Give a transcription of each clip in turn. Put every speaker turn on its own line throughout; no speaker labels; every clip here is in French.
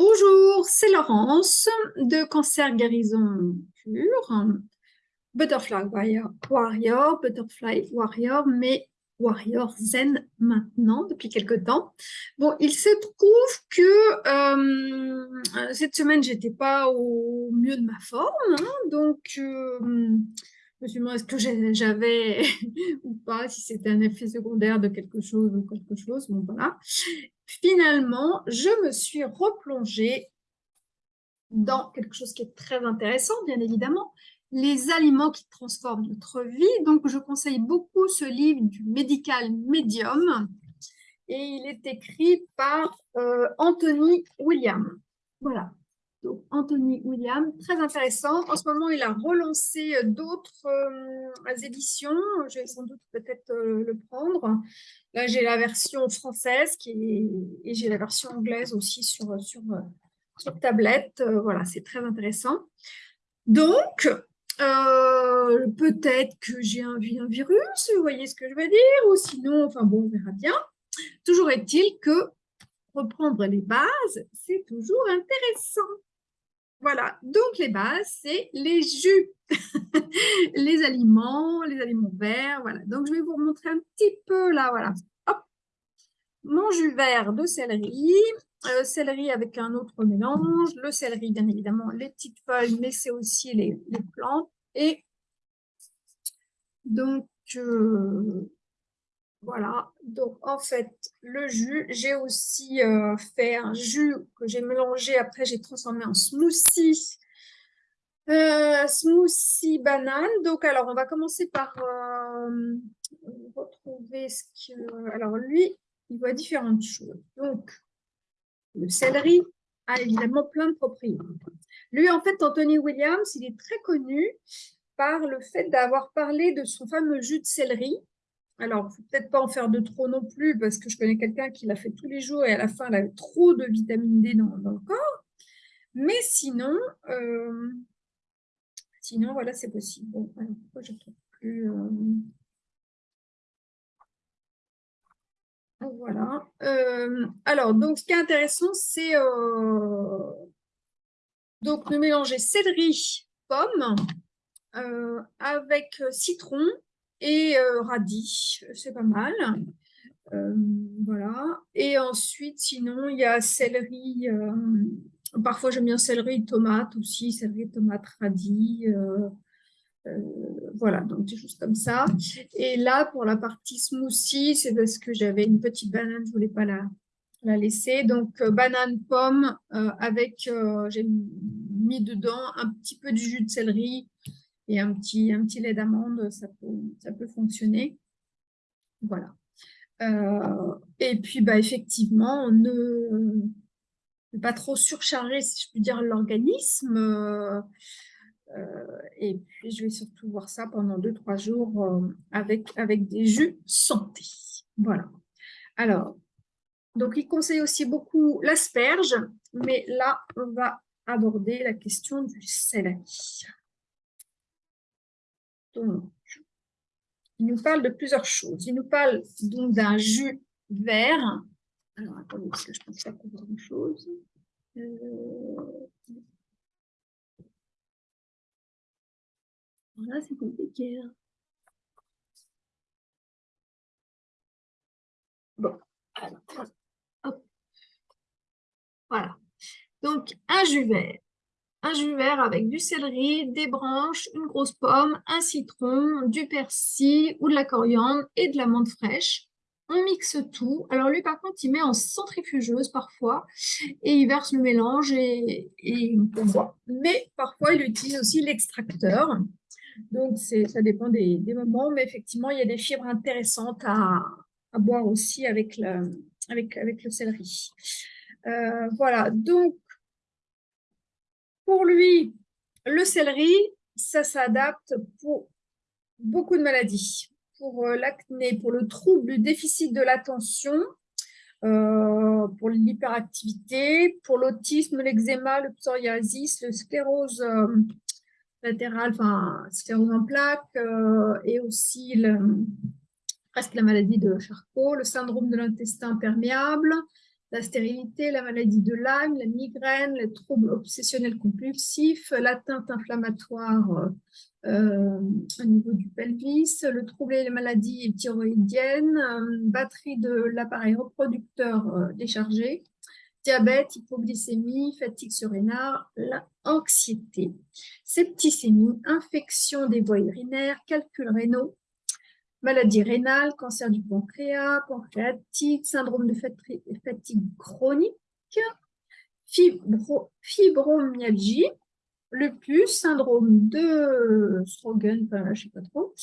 Bonjour, c'est Laurence de Cancer Guérison Pure, Butterfly Warrior, Butterfly Warrior, mais Warrior Zen maintenant, depuis quelque temps. Bon, il se trouve que euh, cette semaine, j'étais pas au mieux de ma forme, hein, donc euh, je me suis demandé est-ce que j'avais ou pas, si c'était un effet secondaire de quelque chose ou quelque chose, bon voilà. Finalement, je me suis replongée dans quelque chose qui est très intéressant, bien évidemment, les aliments qui transforment notre vie. Donc, je conseille beaucoup ce livre du Medical Medium et il est écrit par euh, Anthony William. Voilà, donc Anthony William, très intéressant. En ce moment, il a relancé d'autres euh, éditions. Je vais sans doute peut-être euh, le prendre. Là, j'ai la version française et j'ai la version anglaise aussi sur, sur, tablette. voilà, c'est très intéressant. Donc, euh, peut-être que j'ai un, un, virus, vous voyez ce que je veux dire, ou sinon, enfin bon, on verra bien. Toujours est-il que reprendre les bases, c'est toujours intéressant. Voilà, donc les bases, c'est les jus, les aliments, les aliments verts, voilà. Donc je vais vous montrer un petit peu là, voilà. Hop, mon jus vert de céleri, euh, céleri avec un autre mélange, le céleri bien évidemment, les petites feuilles, mais c'est aussi les, plantes. Et donc, euh, voilà, donc en fait, le jus, j'ai aussi euh, fait un jus que j'ai mélangé, après j'ai transformé en smoothie, smoothie banane. Donc alors, on va commencer par retrouver ce que... Alors lui, il voit différentes choses. Donc, le céleri a évidemment plein de propriétés. Lui, en fait, Anthony Williams, il est très connu par le fait d'avoir parlé de son fameux jus de céleri. Alors, il ne faut peut-être pas en faire de trop non plus, parce que je connais quelqu'un qui l'a fait tous les jours et à la fin, elle avait trop de vitamine D dans, le corps. Mais sinon, euh, sinon, voilà, c'est possible. Alors, pourquoi je trouve plus... Euh, Voilà. Euh, alors, donc, ce qui est intéressant, c'est de mélanger céleri, pomme, avec citron et radis. C'est pas mal. voilà. Et ensuite, sinon, il y a céleri. parfois, j'aime bien céleri, tomate aussi, céleri, tomate, radis. Euh, voilà, donc des choses comme ça. Et là, pour la partie smoothie, c'est parce que j'avais une petite banane, je voulais pas la, la laisser. Donc, euh, banane, pomme, euh, avec, j'ai mis dedans un petit peu du jus de céleri et un petit, un petit lait d'amande, ça peut, ça peut fonctionner. Voilà. et puis, bah, effectivement, ne, pas trop surcharger, si je puis dire, l'organisme. Euh, et puis, je vais surtout voir ça pendant 2-3 jours euh, avec, avec des jus santé. Voilà. Alors, donc, il conseille aussi beaucoup l'asperge, mais là, on va aborder la question du céleri. Il nous parle de plusieurs choses. Il nous parle donc d'un jus vert. Alors, attendez, parce que je pense pas pour grand-chose. Euh, Voilà, c'est compliqué. Hein. Bon, alors, hop. Voilà. Donc, un jus vert. Un jus vert avec du céleri, des branches, une grosse pomme, un citron, du persil ou de la coriandre et de la menthe fraîche. On mixe tout. Alors lui, par contre, il met en centrifugeuse parfois et il verse le mélange et, et on voit. Mais parfois, il utilise aussi l'extracteur. Donc, ça dépend des, moments, mais effectivement, il y a des fibres intéressantes à, boire aussi avec le, avec, avec le céleri. Euh, voilà, donc, pour lui, le céleri, ça s'adapte pour beaucoup de maladies. Pour euh, l'acné, pour le trouble du déficit de l'attention, euh, pour l'hyperactivité, pour l'autisme, l'eczéma, le psoriasis, le sclérose latérale, enfin sclérose en plaques, euh, et aussi presque la maladie de Charcot, le syndrome de l'intestin perméable, la stérilité, la maladie de Lyme, la migraine, les troubles obsessionnels compulsifs, l'atteinte inflammatoire euh, au niveau du pelvis, le trouble et les maladies thyroïdiennes, euh, batterie de l'appareil reproducteur euh, déchargé, diabète, hypoglycémie, fatigue surrénale, l'anxiété, septicémie, infection des voies urinaires, calculs rénaux, maladie rénale, cancer du pancréas, pancréatite, syndrome de fatigue chronique, fibromyalgie, lupus, syndrome de Strogan, enfin, je sais pas trop,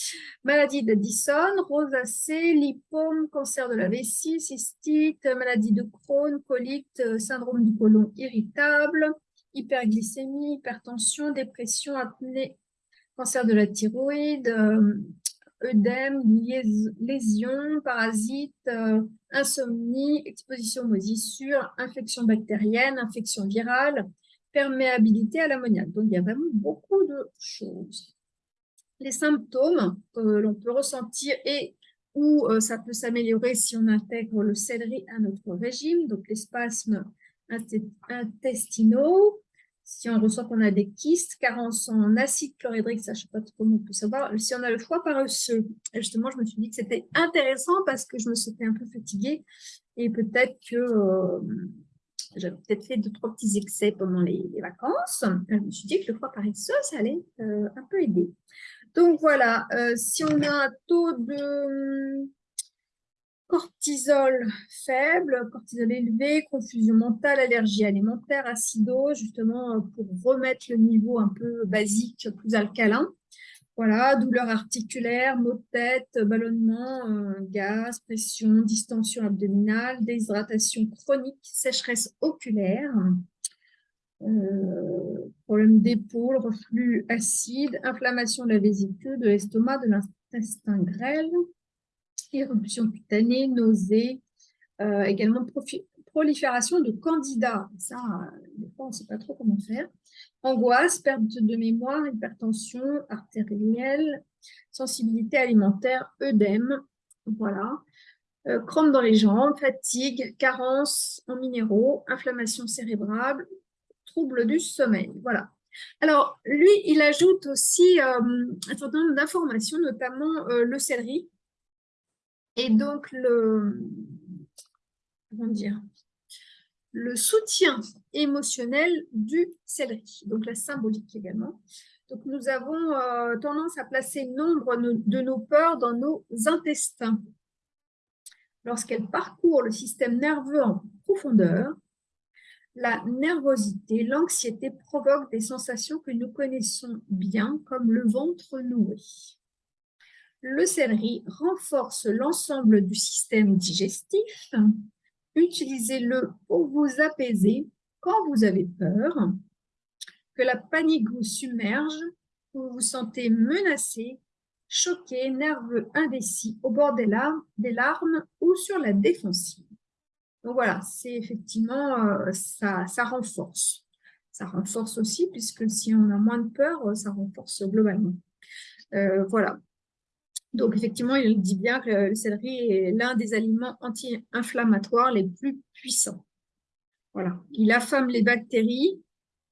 maladie d'Addison, rosacée, lipome, cancer de la vessie, cystite, maladie de Crohn, colite, syndrome du côlon irritable, hyperglycémie, hypertension, dépression, apnée, cancer de la thyroïde, œdème, lésions, parasites, euh, insomnie, exposition aux moisissures, infection bactérienne, infection virale, perméabilité à l'ammoniac. Donc, il y a vraiment beaucoup de choses. Les symptômes que l'on peut ressentir et où euh, ça peut s'améliorer si on intègre le céleri à notre régime, donc les spasmes intestinaux, si on ressent qu'on a des kystes, carence en acide chlorhydrique, ça je ne sais pas comment on peut savoir, si on a le foie paresseux. Justement, je me suis dit que c'était intéressant parce que je me sentais un peu fatiguée et peut-être que euh, j'avais peut-être fait deux, trois petits excès pendant les, vacances. Je me suis dit que le foie paresseux, ça allait euh, un peu aider. Donc voilà, euh, si on a un taux de cortisol faible, cortisol élevé, confusion mentale, allergie alimentaire, acidose, justement euh, pour remettre le niveau un peu basique, plus alcalin. Voilà, douleur articulaire, maux de tête, ballonnement, euh, gaz, pression, distension abdominale, déshydratation chronique, sécheresse oculaire, euh, problème d'épaule, reflux acide, inflammation de la vésicule, de l'estomac, de l'intestin grêle, éruption cutanée, nausées, euh, également prolifération de candidats. Ça, des fois, on ne sait pas trop comment faire. Angoisse, perte de mémoire, hypertension artérielle, sensibilité alimentaire, œdème, voilà. Euh, crampes dans les jambes, fatigue, carence en minéraux, inflammation cérébrale, trouble du sommeil. Voilà. Alors, lui, il ajoute aussi euh, un certain nombre d'informations, notamment le céleri, et donc, le, dire, le soutien émotionnel du céleri, donc la symbolique également. Donc, nous avons euh, tendance à placer nombre de nos peurs dans nos intestins. Lorsqu'elles parcourent le système nerveux en profondeur, la nervosité, l'anxiété provoquent des sensations que nous connaissons bien, comme le ventre noué le céleri renforce l'ensemble du système digestif. Utilisez-le pour vous apaiser quand vous avez peur, que la panique vous submerge, vous vous sentez menacé, choqué, nerveux, indécis, au bord des larmes, des larmes ou sur la défensive. Donc voilà, c'est effectivement, euh, ça, ça renforce. Ça renforce aussi, puisque si on a moins de peur, ça renforce globalement. Euh, voilà, donc, effectivement, il dit bien que le céleri est l'un des aliments anti-inflammatoires les plus puissants. Voilà. Il affame les bactéries,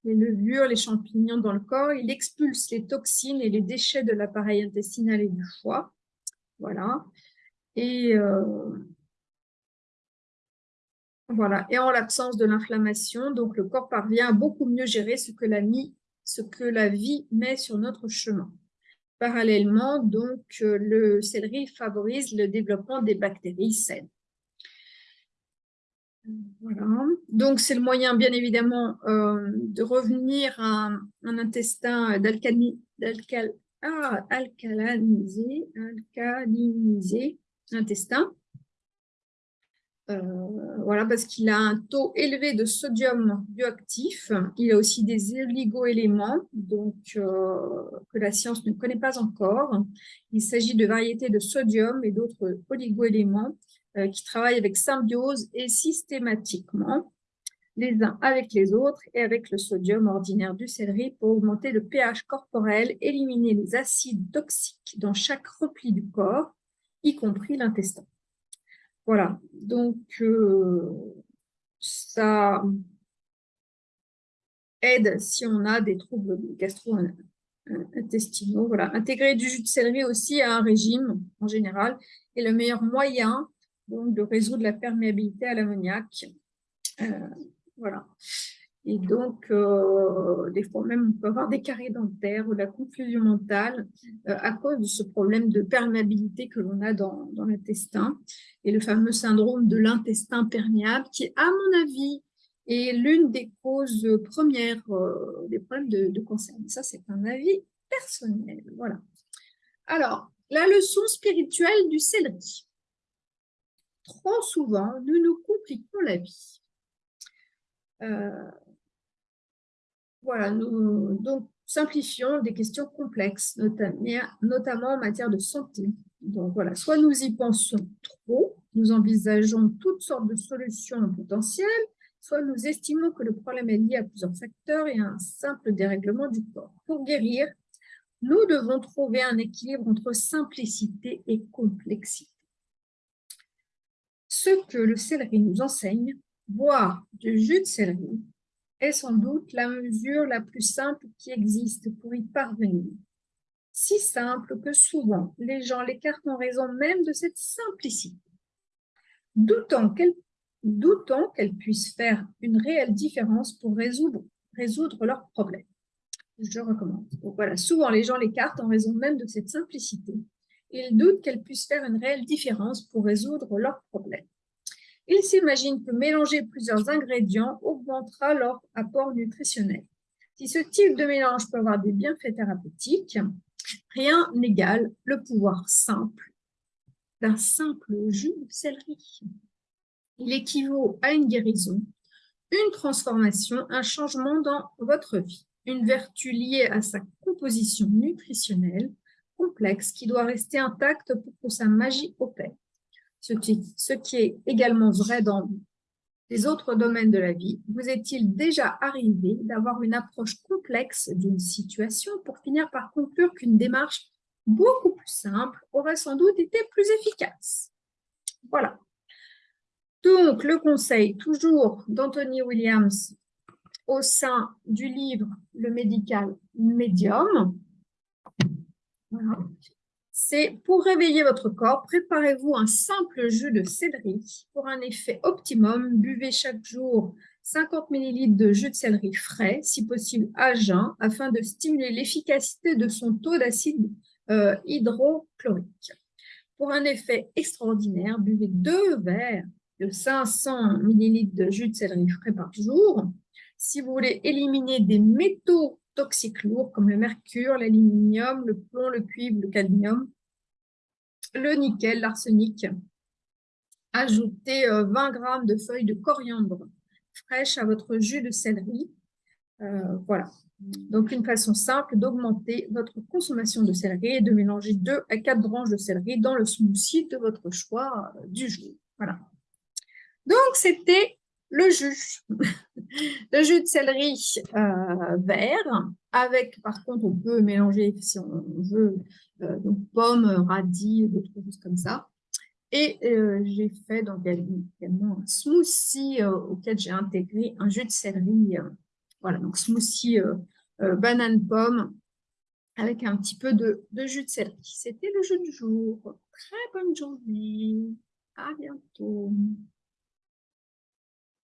les levures, les champignons dans le corps. Il expulse les toxines et les déchets de l'appareil intestinal et du foie. Voilà. Et euh, en l'absence de l'inflammation, donc le corps parvient à beaucoup mieux gérer ce que la vie met sur notre chemin. Parallèlement, donc, le céleri favorise le développement des bactéries saines. Voilà. Donc, c'est le moyen, bien évidemment, euh, de revenir à un, intestin ah, alcalinisé, intestin, voilà, parce qu'il a un taux élevé de sodium bioactif. Il a aussi des oligoéléments donc, euh, que la science ne connaît pas encore. Il s'agit de variétés de sodium et d'autres oligoéléments euh, qui travaillent avec symbiose et systématiquement les uns avec les autres et avec le sodium ordinaire du céleri pour augmenter le pH corporel, éliminer les acides toxiques dans chaque repli du corps, y compris l'intestin. Voilà, donc euh, ça aide si on a des troubles gastro-intestinaux. Voilà. Intégrer du jus de céleri aussi à un régime en général est le meilleur moyen donc, de résoudre la perméabilité à l'ammoniac. Euh, voilà. Et donc, euh, des fois même, on peut avoir des caries dentaires ou de la confusion mentale euh, à cause de ce problème de perméabilité que l'on a dans, l'intestin et le fameux syndrome de l'intestin perméable qui, à mon avis, est l'une des causes premières euh, des problèmes de, de cancer. ça, c'est un avis personnel. Voilà. Alors, la leçon spirituelle du céleri. Trop souvent, nous nous compliquons la vie. Voilà, nous simplifions des questions complexes, notamment en matière de santé. Soit nous y pensons trop, nous envisageons toutes sortes de solutions potentielles, soit nous estimons que le problème est lié à plusieurs facteurs et à un simple dérèglement du corps. Pour guérir, nous devons trouver un équilibre entre simplicité et complexité. Ce que le céleri nous enseigne, boire du jus de céleri, est sans doute la mesure la plus simple qui existe pour y parvenir. Si simple que souvent les gens l'écartent en raison même de cette simplicité. Doutant qu'elle puisse faire une réelle différence pour résoudre, résoudre leurs problèmes. Je recommande. voilà, souvent les gens l'écartent en raison même de cette simplicité. Ils doutent qu'elle puisse faire une réelle différence pour résoudre leurs problèmes. Ils s'imaginent que mélanger plusieurs ingrédients augmentera leur apport nutritionnel. Si ce type de mélange peut avoir des bienfaits thérapeutiques, rien n'égale le pouvoir simple d'un simple jus de céleri. Il équivaut à une guérison, une transformation, un changement dans votre vie, une vertu liée à sa composition nutritionnelle complexe qui doit rester intacte pour que sa magie opère ce qui, est également vrai dans les autres domaines de la vie, vous est-il déjà arrivé d'avoir une approche complexe d'une situation pour finir par conclure qu'une démarche beaucoup plus simple aurait sans doute été plus efficace? Voilà. Donc, le conseil toujours d'Anthony Williams au sein du livre Le médical médium. Voilà c'est pour réveiller votre corps, préparez-vous un simple jus de céleri. Pour un effet optimum, buvez chaque jour 50 ml de jus de céleri frais, si possible à jeun, afin de stimuler l'efficacité de son taux d'acide euh, hydrochlorique. Pour un effet extraordinaire, buvez deux verres de 500 ml de jus de céleri frais par jour. Si vous voulez éliminer des métaux toxiques lourds comme le mercure, l'aluminium, le plomb, le cuivre, le cadmium, le nickel, l'arsenic. Ajoutez 20 euh, g de feuilles de coriandre fraîches à votre jus de céleri. Euh, voilà. Donc, une façon simple d'augmenter votre consommation de céleri et de mélanger 2 à 4 branches de céleri dans le smoothie de votre choix euh, du jour. Voilà. Donc, c'était le jus. le jus de céleri vert, avec, par contre, on peut mélanger, si on veut, euh, donc pommes, radis, d'autres choses comme ça. Et euh, j'ai fait donc également un smoothie euh, auquel j'ai intégré un jus de céleri. voilà, donc smoothie banane pomme avec un petit peu de, de jus de céleri. C'était le jeu du jour. Très bonne journée. À bientôt.